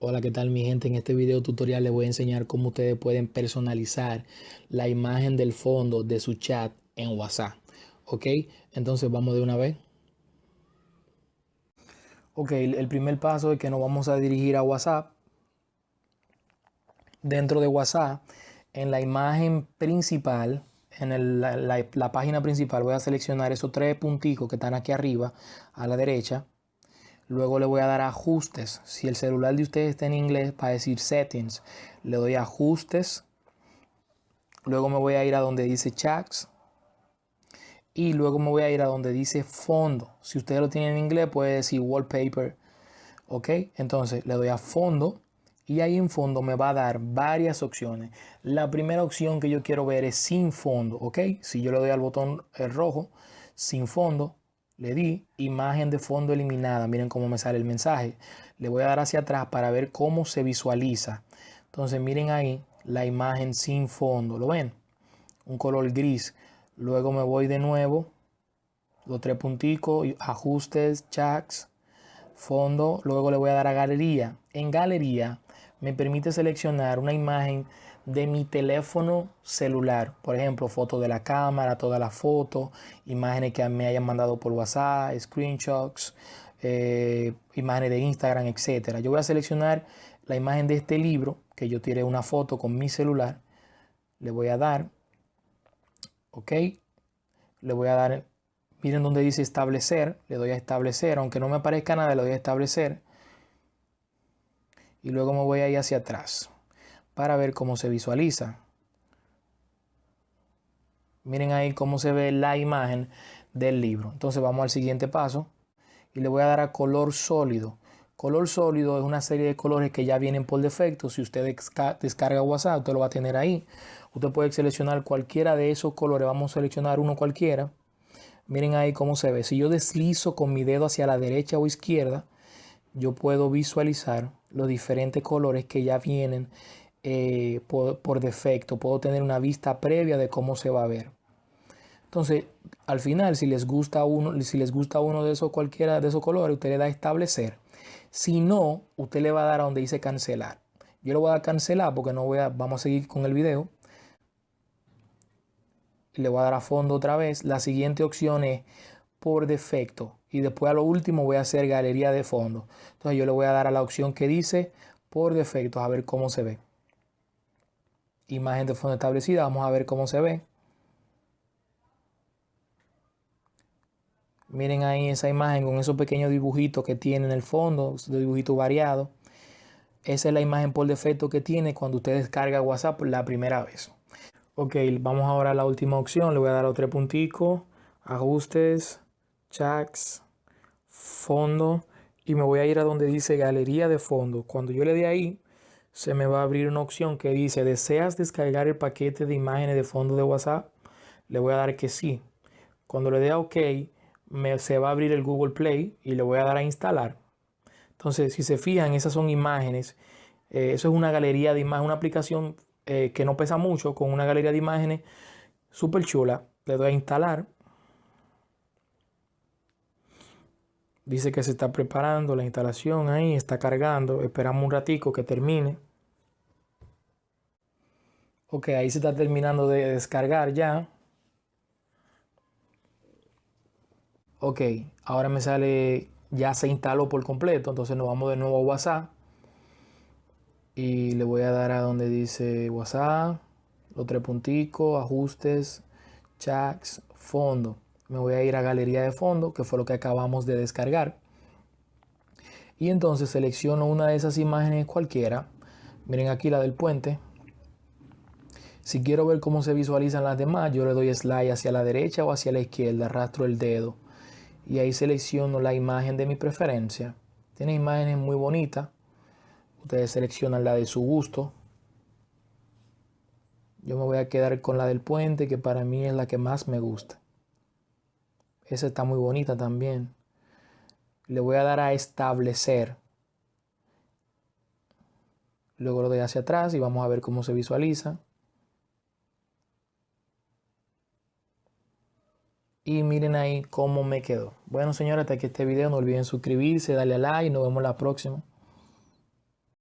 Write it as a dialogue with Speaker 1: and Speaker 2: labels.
Speaker 1: Hola, ¿qué tal mi gente? En este video tutorial les voy a enseñar cómo ustedes pueden personalizar la imagen del fondo de su chat en WhatsApp. ¿Ok? Entonces vamos de una vez. Ok, el primer paso es que nos vamos a dirigir a WhatsApp. Dentro de WhatsApp, en la imagen principal, en la, la página principal, voy a seleccionar esos tres punticos que están aquí arriba a la derecha Luego le voy a dar ajustes. Si el celular de ustedes está en inglés, para decir settings, le doy ajustes. Luego me voy a ir a donde dice chats. Y luego me voy a ir a donde dice fondo. Si ustedes lo tienen en inglés, puede decir wallpaper. Ok, entonces le doy a fondo. Y ahí en fondo me va a dar varias opciones. La primera opción que yo quiero ver es sin fondo. Ok, si yo le doy al botón rojo, sin fondo, le di imagen de fondo eliminada. Miren cómo me sale el mensaje. Le voy a dar hacia atrás para ver cómo se visualiza. Entonces miren ahí la imagen sin fondo. ¿Lo ven? Un color gris. Luego me voy de nuevo. Los tres punticos. Ajustes, chats, fondo. Luego le voy a dar a galería. En galería me permite seleccionar una imagen de mi teléfono celular. Por ejemplo, fotos de la cámara, todas las fotos, imágenes que me hayan mandado por WhatsApp, screenshots, eh, imágenes de Instagram, etc. Yo voy a seleccionar la imagen de este libro, que yo tiré una foto con mi celular. Le voy a dar, ok, le voy a dar, miren donde dice establecer, le doy a establecer, aunque no me aparezca nada, le doy a establecer. Y luego me voy a ir hacia atrás para ver cómo se visualiza. Miren ahí cómo se ve la imagen del libro. Entonces vamos al siguiente paso y le voy a dar a color sólido. Color sólido es una serie de colores que ya vienen por defecto. Si usted descarga WhatsApp, usted lo va a tener ahí. Usted puede seleccionar cualquiera de esos colores. Vamos a seleccionar uno cualquiera. Miren ahí cómo se ve. Si yo deslizo con mi dedo hacia la derecha o izquierda, yo puedo visualizar los diferentes colores que ya vienen eh, por, defecto, puedo tener una vista previa de cómo se va a ver. Entonces, al final, si les gusta uno, si les gusta uno de esos, cualquiera de esos colores, usted le da a establecer. Si no, usted le va a dar a donde dice cancelar. Yo lo voy a cancelar porque no voy a, vamos a seguir con el video. Le voy a dar a fondo otra vez. La siguiente opción es por defecto. Y después a lo último voy a hacer galería de fondo. Entonces yo le voy a dar a la opción que dice por defecto, a ver cómo se ve imagen de fondo establecida. Vamos a ver cómo se ve. Miren ahí esa imagen con esos pequeños dibujitos que tiene en el fondo, de dibujito variado. Esa es la imagen por defecto que tiene cuando usted descarga WhatsApp la primera vez. Ok, vamos ahora a la última opción. Le voy a dar otro puntico, ajustes, chats, fondo y me voy a ir a donde dice galería de fondo. Cuando yo le dé ahí, se me va a abrir una opción que dice, ¿deseas descargar el paquete de imágenes de fondo de WhatsApp? Le voy a dar que sí. Cuando le dé a OK, me, se va a abrir el Google Play y le voy a dar a instalar. Entonces, si se fijan, esas son imágenes. Eh, eso es una galería de imágenes, una aplicación eh, que no pesa mucho, con una galería de imágenes súper chula. Le doy a instalar. Dice que se está preparando la instalación ahí, está cargando. Esperamos un ratico que termine. Ok, ahí se está terminando de descargar ya. Ok, ahora me sale, ya se instaló por completo. Entonces nos vamos de nuevo a WhatsApp. Y le voy a dar a donde dice WhatsApp, los tres punticos, ajustes, chats, fondo. Me voy a ir a galería de fondo, que fue lo que acabamos de descargar. Y entonces selecciono una de esas imágenes cualquiera. Miren aquí la del puente. Si quiero ver cómo se visualizan las demás, yo le doy slide hacia la derecha o hacia la izquierda, arrastro el dedo y ahí selecciono la imagen de mi preferencia. Tiene imágenes muy bonitas. Ustedes seleccionan la de su gusto. Yo me voy a quedar con la del puente, que para mí es la que más me gusta. Esa está muy bonita también. Le voy a dar a establecer. Luego lo doy hacia atrás y vamos a ver cómo se visualiza. Y miren ahí cómo me quedó. Bueno señores, hasta aquí este video. No olviden suscribirse, darle a like y nos vemos la próxima.